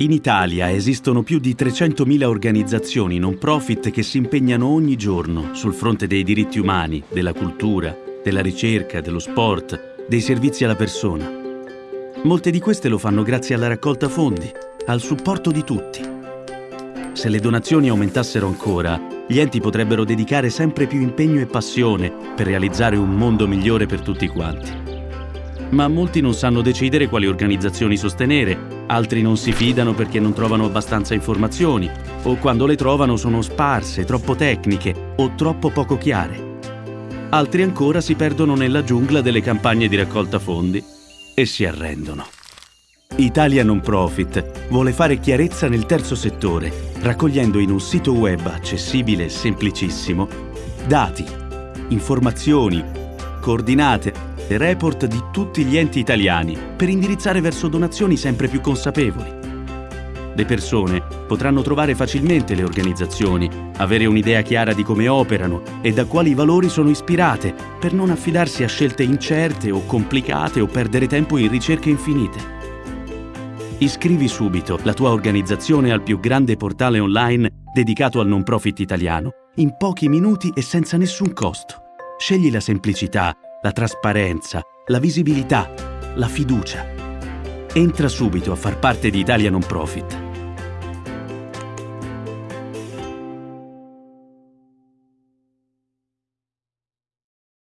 In Italia esistono più di 300.000 organizzazioni non profit che si impegnano ogni giorno sul fronte dei diritti umani, della cultura, della ricerca, dello sport, dei servizi alla persona. Molte di queste lo fanno grazie alla raccolta fondi, al supporto di tutti. Se le donazioni aumentassero ancora, gli enti potrebbero dedicare sempre più impegno e passione per realizzare un mondo migliore per tutti quanti ma molti non sanno decidere quali organizzazioni sostenere, altri non si fidano perché non trovano abbastanza informazioni, o quando le trovano sono sparse, troppo tecniche o troppo poco chiare. Altri ancora si perdono nella giungla delle campagne di raccolta fondi e si arrendono. Italia Non Profit vuole fare chiarezza nel terzo settore, raccogliendo in un sito web accessibile e semplicissimo dati, informazioni, coordinate e report di tutti gli enti italiani per indirizzare verso donazioni sempre più consapevoli. Le persone potranno trovare facilmente le organizzazioni, avere un'idea chiara di come operano e da quali valori sono ispirate per non affidarsi a scelte incerte o complicate o perdere tempo in ricerche infinite. Iscrivi subito la tua organizzazione al più grande portale online dedicato al non profit italiano, in pochi minuti e senza nessun costo. Scegli la semplicità la trasparenza, la visibilità, la fiducia. Entra subito a far parte di Italia Non Profit